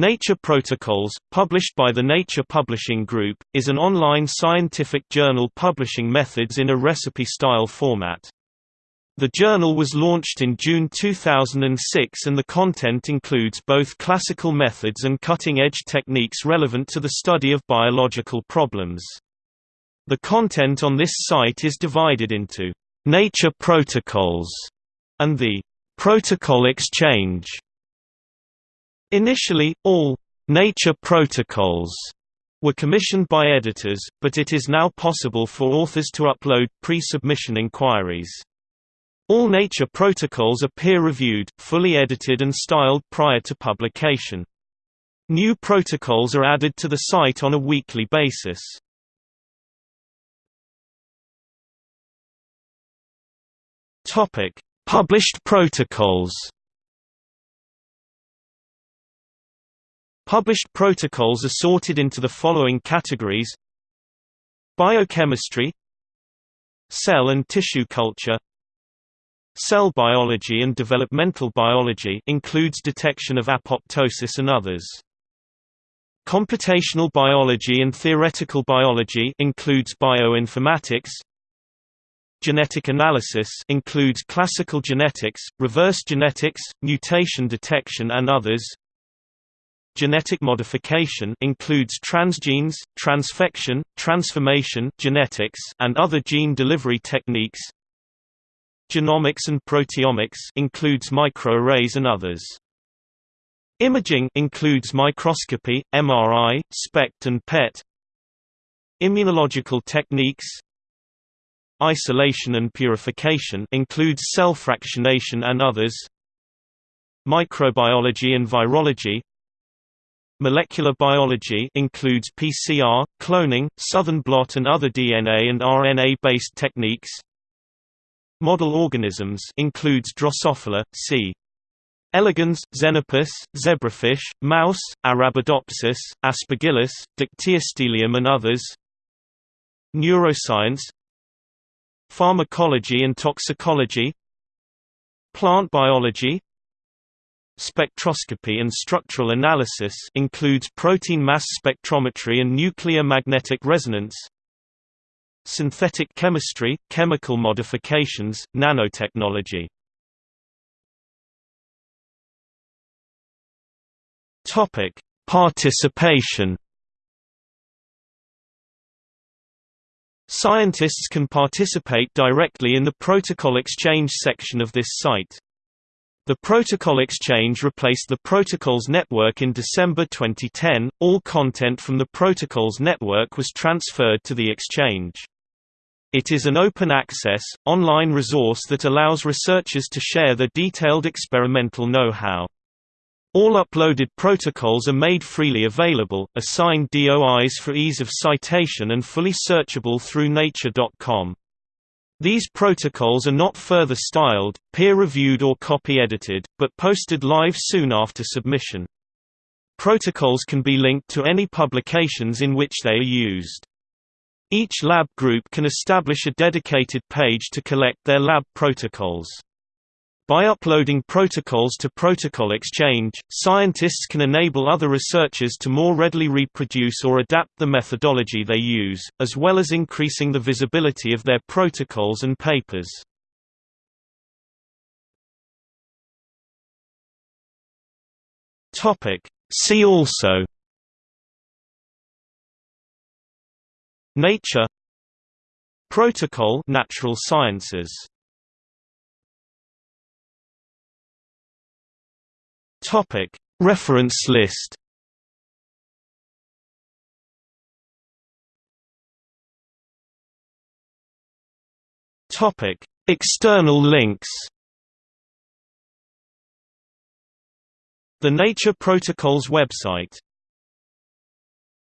Nature Protocols, published by the Nature Publishing Group, is an online scientific journal publishing methods in a recipe-style format. The journal was launched in June 2006 and the content includes both classical methods and cutting-edge techniques relevant to the study of biological problems. The content on this site is divided into Nature Protocols and the Protocol Exchange. Initially, all nature protocols were commissioned by editors, but it is now possible for authors to upload pre-submission inquiries. All nature protocols are peer-reviewed, fully edited and styled prior to publication. New protocols are added to the site on a weekly basis. Published protocols. Published protocols are sorted into the following categories Biochemistry Cell and tissue culture Cell biology and developmental biology includes detection of apoptosis and others. Computational biology and theoretical biology includes bioinformatics. Genetic analysis includes classical genetics, reverse genetics, mutation detection and others. Genetic modification includes transgenes, transfection, transformation genetics, and other gene delivery techniques. Genomics and proteomics includes microarrays and others. Imaging includes microscopy, MRI, SPECT and PET. Immunological techniques Isolation and purification includes cell fractionation and others. Microbiology and virology Molecular biology includes PCR, cloning, southern blot and other DNA and RNA-based techniques. Model organisms includes Drosophila, C. elegans, Xenopus, zebrafish, mouse, Arabidopsis, Aspergillus, Dictyostelium and others. Neuroscience Pharmacology and toxicology Plant biology Spectroscopy and structural analysis includes protein mass spectrometry and nuclear magnetic resonance. Synthetic chemistry, chemical modifications, nanotechnology. Topic: Participation. Scientists can participate directly in the protocol exchange section of this site. The Protocol Exchange replaced the Protocols Network in December 2010. All content from the Protocols Network was transferred to the Exchange. It is an open-access, online resource that allows researchers to share their detailed experimental know-how. All uploaded protocols are made freely available, assigned DOIs for ease of citation and fully searchable through nature.com. These protocols are not further styled, peer-reviewed or copy-edited, but posted live soon after submission. Protocols can be linked to any publications in which they are used. Each lab group can establish a dedicated page to collect their lab protocols. By uploading protocols to Protocol Exchange, scientists can enable other researchers to more readily reproduce or adapt the methodology they use, as well as increasing the visibility of their protocols and papers. See also Nature Protocol natural sciences Topic. Reference list Topic. External links The Nature Protocols website